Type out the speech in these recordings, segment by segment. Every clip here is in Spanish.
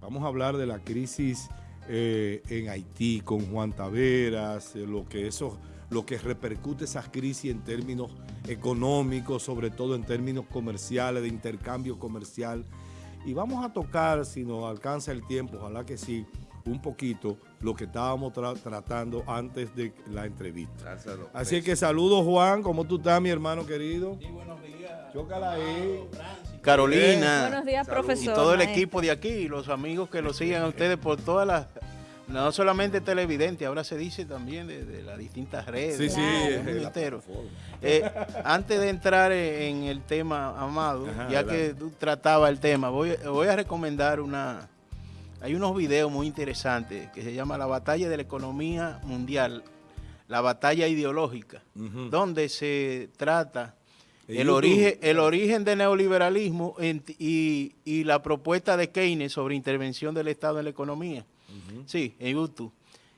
Vamos a hablar de la crisis eh, en Haití con Juan Taveras, eh, lo que eso, lo que repercute esas crisis en términos económicos, sobre todo en términos comerciales, de intercambio comercial. Y vamos a tocar, si nos alcanza el tiempo, ojalá que sí, un poquito lo que estábamos tratando antes de la entrevista. Así que saludos Juan, ¿cómo tú estás mi hermano querido? Sí, buenos días. Chócala ahí. Carolina. Buenos días, profesor. Y todo el equipo de aquí, los amigos que lo siguen a ustedes por todas las no solamente televidente, ahora se dice también de, las distintas redes. Sí, sí. Eh, antes de entrar en el tema, Amado, ya que tú tratabas el tema, voy, voy a recomendar una... Hay unos videos muy interesantes que se llama La batalla de la economía mundial, la batalla ideológica, donde se trata el origen, el origen del neoliberalismo y, y, la propuesta de Keynes sobre intervención del Estado en la economía. Sí, en YouTube.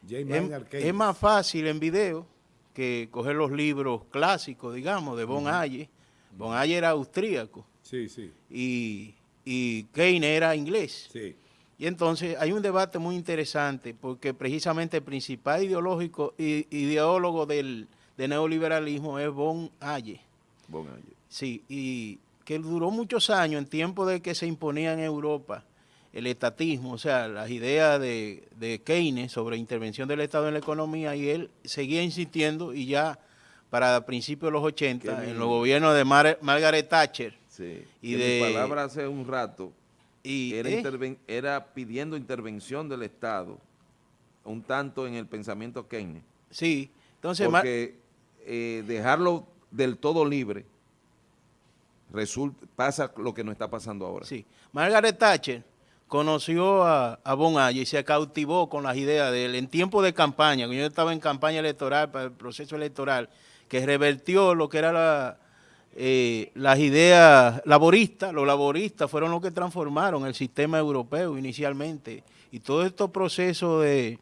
Es, más fácil en video que coger los libros clásicos, digamos, de Von Aye. Von Aye era austríaco. Sí, sí. Y, y Keynes era inglés. Sí. Y entonces hay un debate muy interesante porque precisamente el principal ideológico, ideólogo del, neoliberalismo es Von Aye. Sí, y que duró muchos años en tiempo de que se imponía en Europa el estatismo, o sea, las ideas de, Keynes sobre intervención del Estado en la economía y él seguía insistiendo y ya para principios de los 80, en los gobiernos de Margaret Thatcher. Sí, y de palabra hace un rato y, era, ¿eh? era pidiendo intervención del Estado un tanto en el pensamiento Keynes. Sí, entonces... Porque eh, dejarlo del todo libre pasa lo que nos está pasando ahora. Sí, Margaret Thatcher conoció a, a y se cautivó con las ideas de él en tiempo de campaña, cuando yo estaba en campaña electoral, para el proceso electoral, que revertió lo que era la, eh, las ideas laboristas, los laboristas fueron los que transformaron el sistema europeo inicialmente, y todos estos procesos de,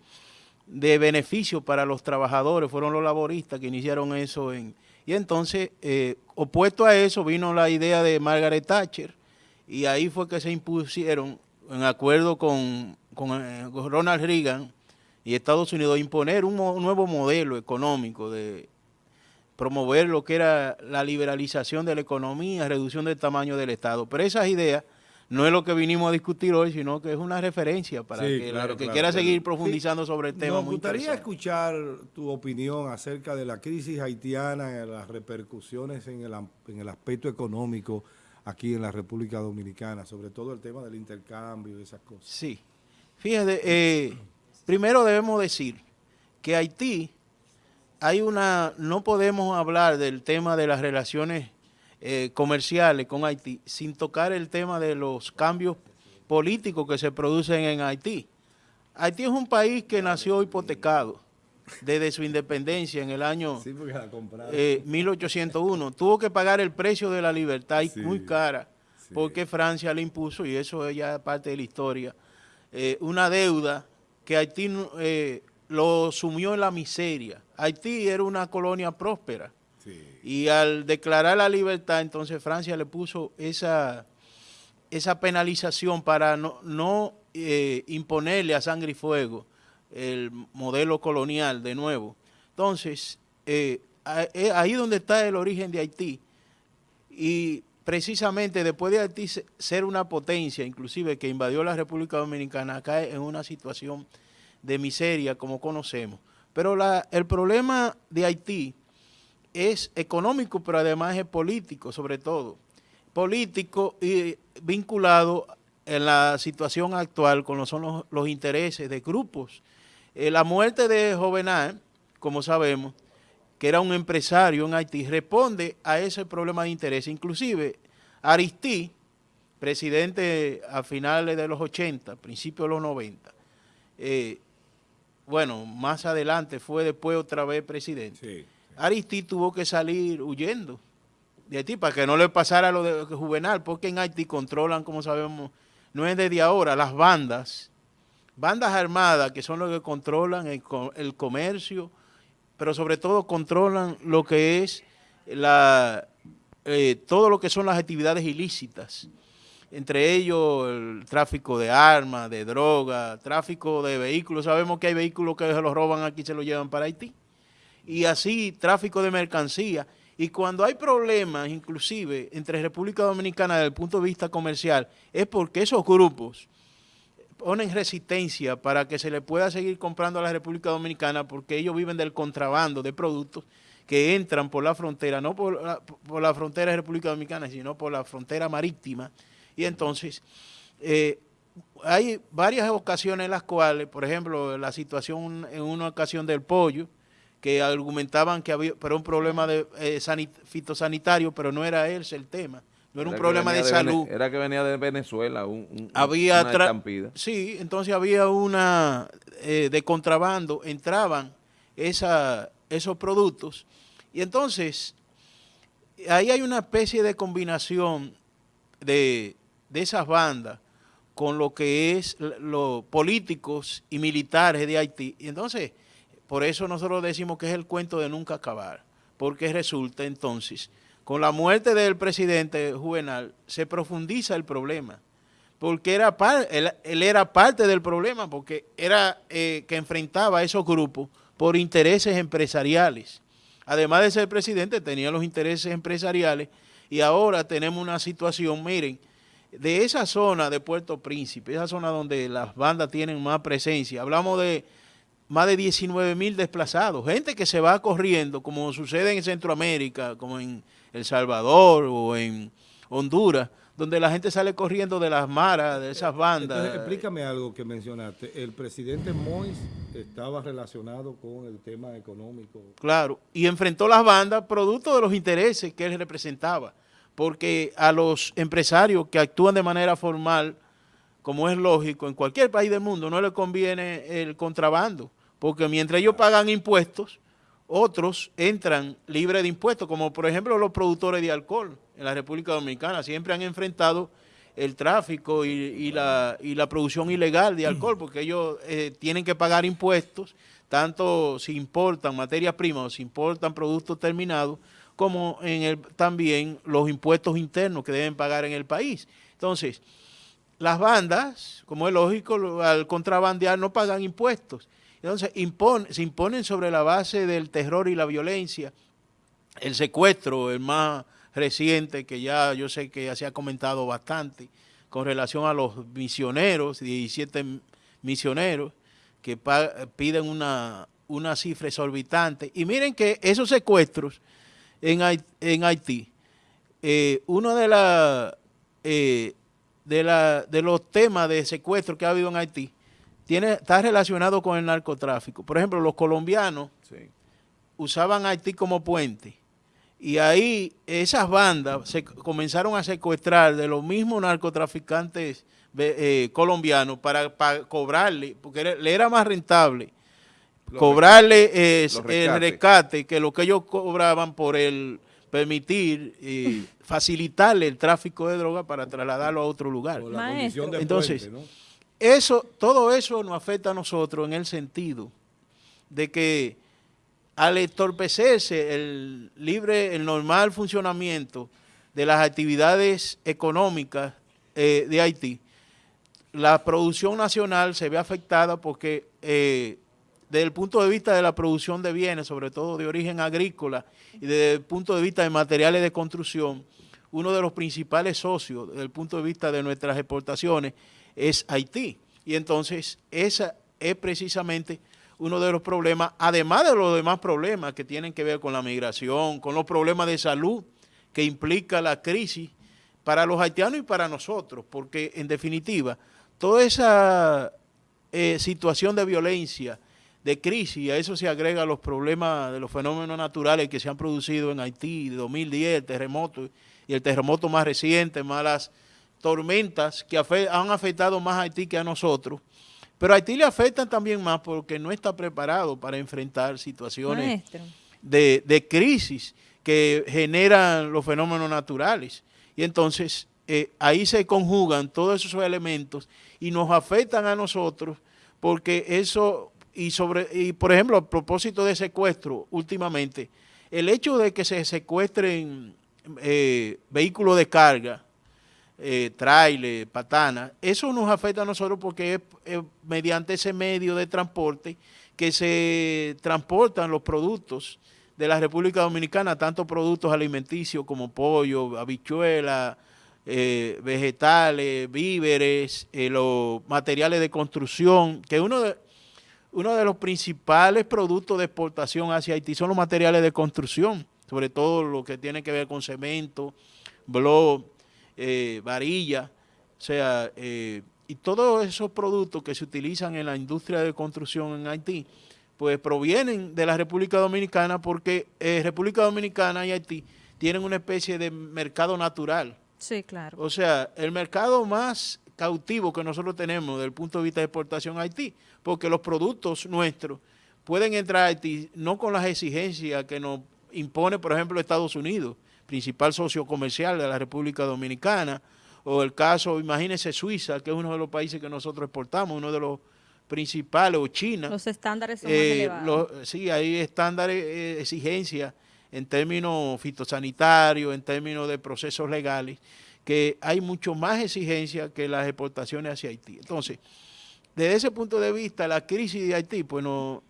de beneficio para los trabajadores fueron los laboristas que iniciaron eso. En, y entonces, eh, opuesto a eso, vino la idea de Margaret Thatcher, y ahí fue que se impusieron en acuerdo con, eh, con, Ronald Reagan y Estados Unidos, imponer un, nuevo modelo económico de promover lo que era la liberalización de la economía, reducción del tamaño del Estado. Pero esas ideas no es lo que vinimos a discutir hoy, sino que es una referencia para que, que quiera seguir profundizando sobre el tema. Me gustaría escuchar tu opinión acerca de la crisis haitiana, las repercusiones en el, en el aspecto económico, aquí en la República Dominicana, sobre todo el tema del intercambio y esas cosas. Sí. Fíjate, eh, primero debemos decir que Haití, hay una, no podemos hablar del tema de las relaciones eh, comerciales con Haití sin tocar el tema de los cambios políticos que se producen en Haití. Haití es un país que nació hipotecado desde su independencia en el año 1801. Eh, Tuvo que pagar el precio de la libertad y muy cara porque Francia le impuso, y eso es ya parte de la historia, eh, una deuda que Haití eh, lo sumió en la miseria. Haití era una colonia próspera y al declarar la libertad, entonces Francia le puso esa, esa penalización para no, no imponerle a sangre y fuego el modelo colonial de nuevo. Entonces, eh, eh, ahí donde está el origen de Haití. Y precisamente después de Haití ser una potencia, inclusive que invadió la República Dominicana, cae en una situación de miseria como conocemos. Pero la, el problema de Haití es económico, pero además es político, sobre todo. Político y vinculado en la situación actual con los, son los intereses de grupos eh, la muerte de Jovenal, como sabemos, que era un empresario en Haití, responde a ese problema de interés. Inclusive, Aristí, presidente a finales de los 80, principios de los 90, eh, bueno, más adelante fue después otra vez presidente. Aristí tuvo que salir huyendo de Haití para que no le pasara lo de Juvenal, porque en Haití controlan, como sabemos, no es desde ahora, las bandas bandas armadas que son los que controlan el, comercio, pero sobre todo controlan lo que es la, eh, todo lo que son las actividades ilícitas. entre ellos el tráfico de armas, de droga, tráfico de vehículos. Sabemos que hay vehículos que se los roban aquí y se los llevan para Haití. Y así, tráfico de mercancía. Y cuando hay problemas, inclusive, entre República Dominicana desde el punto de vista comercial, es porque esos grupos ponen resistencia para que se le pueda seguir comprando a la República Dominicana porque ellos viven del contrabando de productos que entran por la frontera, no por la, por la frontera de República Dominicana, sino por la frontera marítima. Y entonces, eh, hay varias ocasiones en las cuales, por ejemplo, la situación en una ocasión del pollo, que argumentaban que había pero un problema de eh, fitosanitario, pero no era ese el tema. No era, un problema de, salud. era que venía de Venezuela, un, había una estampida. Sí, entonces había una eh, de contrabando, entraban esa, esos productos. Y entonces, ahí hay una especie de combinación de, de esas bandas con lo que es los políticos y militares de Haití. Y entonces, por eso nosotros decimos que es el cuento de nunca acabar, porque resulta entonces, con la muerte del presidente Juvenal, se profundiza el problema, porque él, era parte del problema, porque era eh, que enfrentaba a esos grupos por intereses empresariales. Además de ser presidente, tenía los intereses empresariales y ahora tenemos una situación, miren, de esa zona de Puerto Príncipe, esa zona donde las bandas tienen más presencia, hablamos de más de 19 mil desplazados, gente que se va corriendo, como sucede en Centroamérica, como en El Salvador o en Honduras, donde la gente sale corriendo de las maras, de esas bandas. Entonces, explícame algo que mencionaste. El presidente Mois estaba relacionado con el tema económico. Claro, y enfrentó las bandas producto de los intereses que él representaba, porque a los empresarios que actúan de manera formal, como es lógico, en cualquier país del mundo no le conviene el contrabando, porque mientras ellos pagan impuestos, otros entran libres de impuestos, como por ejemplo los productores de alcohol en la República Dominicana, siempre han enfrentado el tráfico y, la, producción ilegal de alcohol, porque ellos eh, tienen que pagar impuestos, tanto si importan materias primas o si importan productos terminados, como también los impuestos internos que deben pagar en el país. Entonces, las bandas, como es lógico, al contrabandear no pagan impuestos. Entonces se imponen sobre la base del terror y la violencia, el secuestro, el más reciente, que ya yo sé que ya se ha comentado bastante, con relación a los misioneros, 17 misioneros, que piden una, una cifra exorbitante. Y miren que esos secuestros en Haití, en Haití eh, uno de, la, eh, de, la, de los temas de secuestro que ha habido en Haití tiene, está relacionado con el narcotráfico. Por ejemplo, los colombianos usaban Haití como puente. Y ahí esas bandas se comenzaron a secuestrar de los mismos narcotraficantes eh, colombianos para, cobrarle, porque le era más rentable cobrarle el rescate que lo que ellos cobraban por el permitir y facilitarle el tráfico de droga para trasladarlo a otro lugar. Entonces, eso, todo eso nos afecta a nosotros en el sentido de que al entorpecerse el libre, el normal funcionamiento de las actividades económicas eh, de Haití, la producción nacional se ve afectada porque eh, desde el punto de vista de la producción de bienes, sobre todo de origen agrícola, y desde el punto de vista de materiales de construcción, uno de los principales socios desde el punto de vista de nuestras exportaciones es Haití. Y entonces ese es precisamente uno de los problemas, además de los demás problemas que tienen que ver con la migración, con los problemas de salud que implica la crisis para los haitianos y para nosotros, porque en definitiva, toda esa eh, situación de violencia, de crisis, a eso se agrega los problemas de los fenómenos naturales que se han producido en Haití, de 2010, el terremoto y el terremoto más reciente, más las tormentas que han afectado más a Haití que a nosotros, pero a Haití le afectan también más porque no está preparado para enfrentar situaciones de, crisis que generan los fenómenos naturales. Y entonces eh, ahí se conjugan todos esos elementos y nos afectan a nosotros porque eso, y sobre y por ejemplo, a propósito de secuestro, últimamente, el hecho de que se secuestren eh, vehículos de carga, eh, trailer, patana. Eso nos afecta a nosotros porque es mediante ese medio de transporte que se transportan los productos de la República Dominicana, tanto productos alimenticios como pollo, habichuela, eh, vegetales, víveres, eh, los materiales de construcción, que uno de, uno de los principales productos de exportación hacia Haití son los materiales de construcción, sobre todo lo que tiene que ver con cemento, blog, eh, varilla, o sea, eh, y todos esos productos que se utilizan en la industria de construcción en Haití, pues provienen de la República Dominicana porque eh, República Dominicana y Haití tienen una especie de mercado natural. Sí, claro. O sea, el mercado más cautivo que nosotros tenemos desde el punto de vista de exportación a Haití, porque los productos nuestros pueden entrar a Haití no con las exigencias que nos impone, por ejemplo, Estados Unidos, principal socio comercial de la República Dominicana, o el caso, imagínense Suiza, que es uno de los países que nosotros exportamos, uno de los principales, o China. Los estándares son eh, elevados. sí, hay estándares, eh, exigencias en términos fitosanitarios, en términos de procesos legales, que hay mucho más exigencia que las exportaciones hacia Haití. Entonces, desde ese punto de vista, la crisis de Haití, pues no,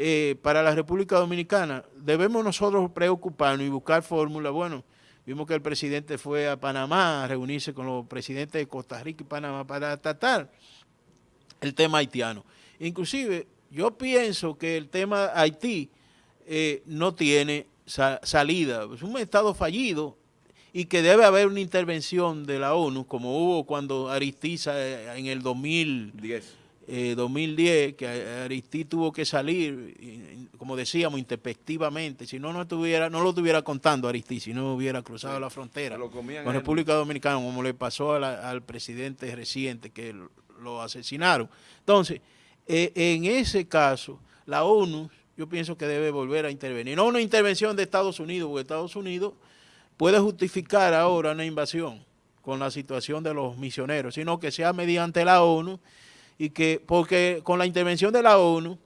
eh, para la República Dominicana, debemos nosotros preocuparnos y buscar fórmulas, bueno, Vimos que el presidente fue a Panamá a reunirse con los presidentes de Costa Rica y Panamá para tratar el tema haitiano. Inclusive, yo pienso que el tema Haití eh, no tiene salida. Es un estado fallido y que debe haber una intervención de la ONU, como hubo cuando Aristiza eh, en el 2010 2010, eh, que Aristí tuvo que salir, como decíamos, intempestivamente, si no, no, estuviera, no lo estuviera contando Aristí, si no hubiera cruzado la frontera con República Dominicana, como le pasó al presidente reciente, que lo asesinaron. Entonces, eh, en ese caso, la ONU, yo pienso que debe volver a intervenir. No una intervención de Estados Unidos, porque Estados Unidos puede justificar ahora una invasión con la situación de los misioneros, sino que sea mediante la ONU y que, porque con la intervención de la ONU,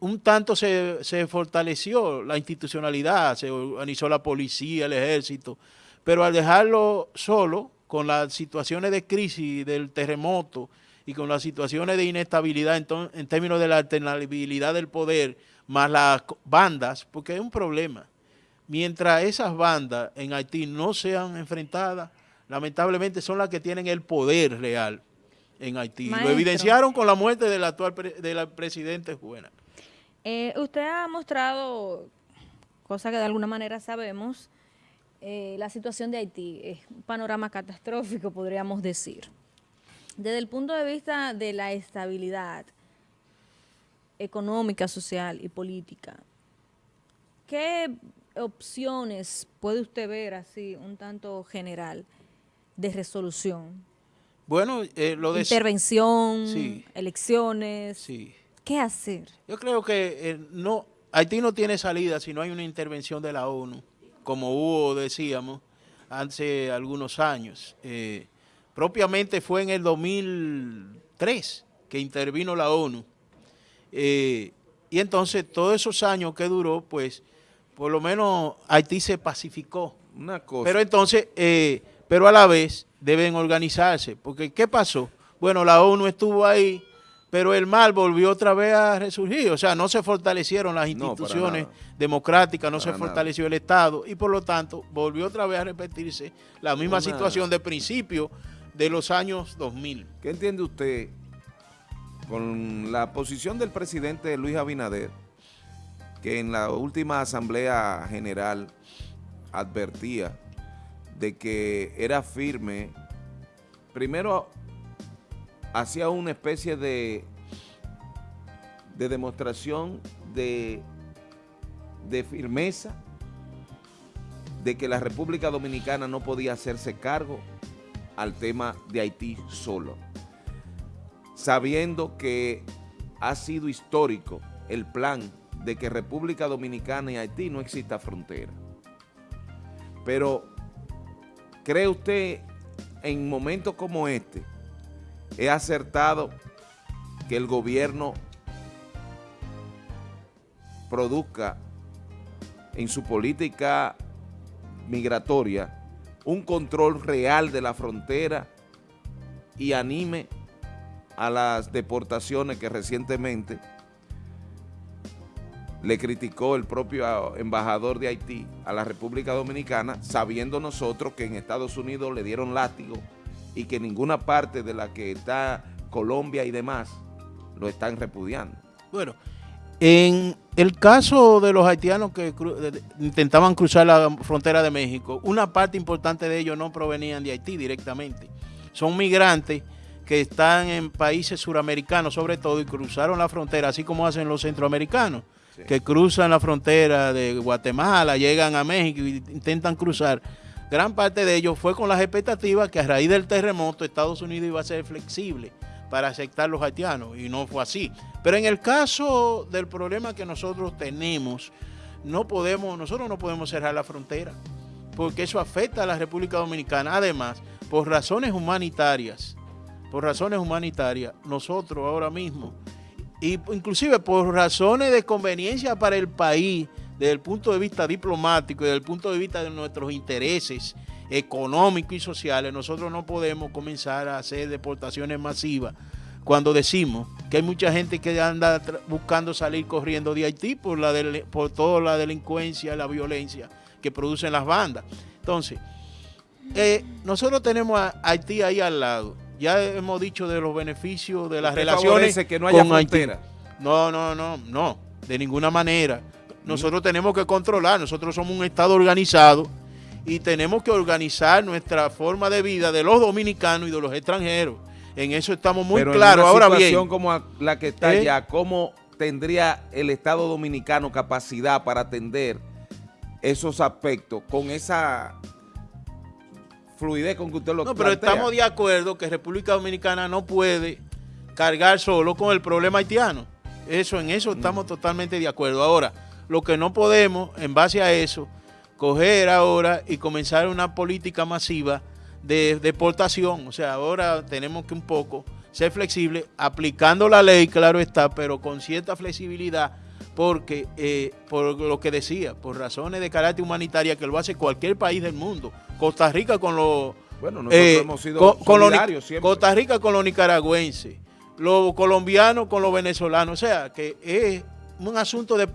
un tanto se, se fortaleció la institucionalidad, se organizó la policía, el ejército, pero al dejarlo solo, con las situaciones de crisis del terremoto y con las situaciones de inestabilidad en, en términos de la alternabilidad del poder, más las bandas, porque es un problema. Mientras esas bandas en Haití no sean enfrentadas, lamentablemente son las que tienen el poder real en Haití. Lo evidenciaron con la muerte del actual del presidente Juena. Eh, usted ha mostrado, cosa que de alguna manera sabemos, eh, la situación de Haití es un panorama catastrófico, podríamos decir. Desde el punto de vista de la estabilidad económica, social y política, ¿qué opciones puede usted ver así, un tanto general, de resolución? Bueno, eh, lo de... Intervención, elecciones. Sí. ¿Qué hacer? Yo creo que eh, no, Haití no tiene salida si no hay una intervención de la ONU, como hubo, decíamos, hace algunos años. Eh, propiamente fue en el 2003 que intervino la ONU. y entonces todos esos años que duró, pues, por lo menos Haití se pacificó. Una cosa. Pero entonces, pero a la vez deben organizarse. Porque, ¿qué pasó? Bueno, la ONU estuvo ahí, pero el mal volvió otra vez a resurgir. O sea, no se fortalecieron las instituciones democráticas, no se fortaleció el Estado y por lo tanto volvió otra vez a repetirse la misma situación de principio de los años 2000. ¿Qué entiende usted con la posición del presidente Luis Abinader, que en la última Asamblea General advertía de que era firme, primero hacía una especie de, de demostración de, de firmeza de que la República Dominicana no podía hacerse cargo al tema de Haití solo, sabiendo que ha sido histórico el plan de que República Dominicana y Haití no exista frontera. Pero ¿Cree usted en momentos como este, es acertado que el gobierno produzca en su política migratoria un control real de la frontera y anime a las deportaciones que recientemente le criticó el propio embajador de Haití a la República Dominicana, sabiendo nosotros que en Estados Unidos le dieron látigo y que ninguna parte de la que está Colombia y demás lo están repudiando. Bueno, en el caso de los haitianos que intentaban cruzar la frontera de México, una parte importante de ellos no provenían de Haití directamente. Son migrantes que están en países suramericanos sobre todo y cruzaron la frontera, así como hacen los centroamericanos, que cruzan la frontera de Guatemala, llegan a México y intentan cruzar. Gran parte de ellos fue con las expectativas que a raíz del terremoto Estados Unidos iba a ser flexible para aceptar los haitianos y no fue así. Pero en el caso del problema que nosotros tenemos, no podemos, nosotros no podemos cerrar la frontera porque eso afecta a la República Dominicana. Además, por razones humanitarias, por razones humanitarias, nosotros ahora mismo, y inclusive por razones de conveniencia para el país, desde el punto de vista diplomático y desde el punto de vista de nuestros intereses, económicos y sociales, nosotros no podemos comenzar a hacer deportaciones masivas cuando decimos que hay mucha gente que anda buscando salir corriendo de Haití por, la por toda la delincuencia, la violencia que producen las bandas. Entonces, eh, nosotros tenemos a Haití ahí al lado. Ya hemos dicho de los beneficios de las relaciones que no haya con No, no, no, no, de ninguna manera. Nosotros tenemos que controlar, nosotros somos un Estado organizado y tenemos que organizar nuestra forma de vida de los dominicanos y de los extranjeros. En eso estamos muy claros. Ahora bien, como la que está ¿eh? ya, ¿cómo tendría el Estado dominicano capacidad para atender esos aspectos con esa fluidez con que usted lo No, pero estamos de acuerdo que República Dominicana no puede cargar solo con el problema haitiano. Eso, en eso estamos totalmente de acuerdo. Ahora, lo que no podemos, en base a eso, coger ahora y comenzar una política masiva de deportación. O sea, ahora tenemos que un poco ser flexibles, aplicando la ley, claro está, pero con cierta flexibilidad, porque, eh, por lo que decía, por razones de carácter humanitaria, que lo hace cualquier país del mundo. Costa Rica con los... Bueno, nosotros eh, hemos sido solidarios siempre. Costa Rica con los nicaragüenses, los colombianos con los venezolanos. O sea, que es un asunto de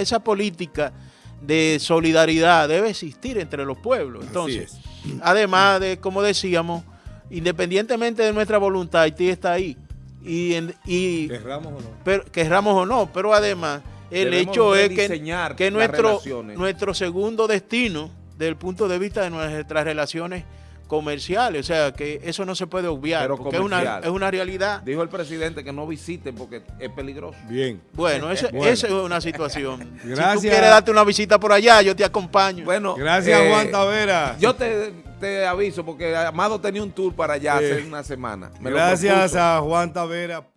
esa política de solidaridad debe existir entre los pueblos. Entonces, además de, como decíamos, independientemente de nuestra voluntad, Haití está ahí. Y, y querramos o no. Pero, querramos o no, pero además el hecho es que, que nuestro, nuestro segundo destino, desde el punto de vista de nuestras relaciones comerciales, o sea que eso no se puede obviar, porque es una, es una realidad. Dijo el presidente que no visiten porque es peligroso. Bien. Bueno, esa es una situación. Gracias. Si tú quieres darte una visita por allá, yo te acompaño. Bueno, gracias eh, Juan Tavera. Yo te, aviso porque Amado tenía un tour para allá hace una semana. gracias a Juan Tavera.